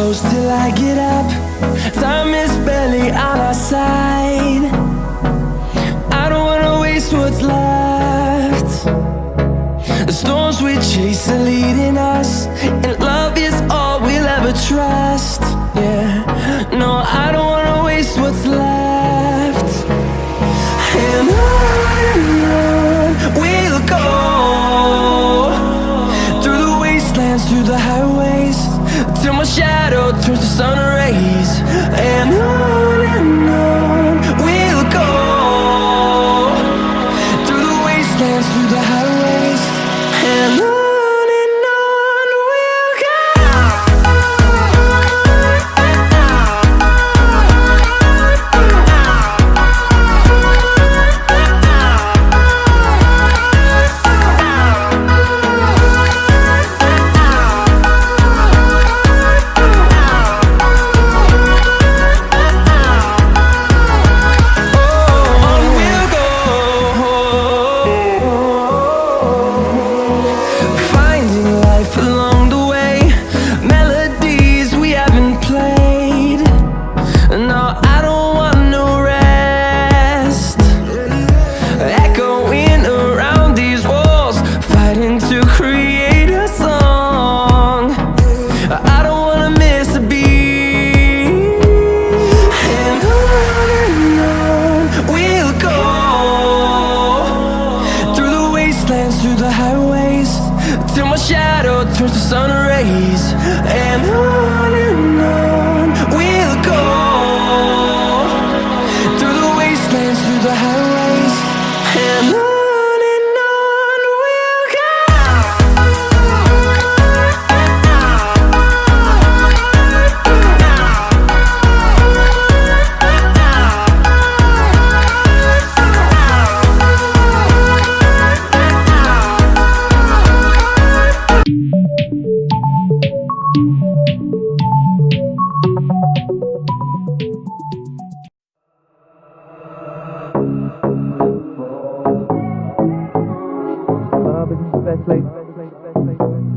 close till I get up. Time is barely on our side. I don't wanna waste what's left. The storms we chase are leading us, and love is all we'll ever trust. Yeah, no, I don't wanna waste what's left. And on we'll go through the wastelands, through the highways, till my shadow turns to sun rays. And on and on we'll go through the wastelands, through the highways, and on dance through the highways Till my shadow turns to sun rays. And on and on we'll go Through the wastelands, through the highways. And on Robinson's best.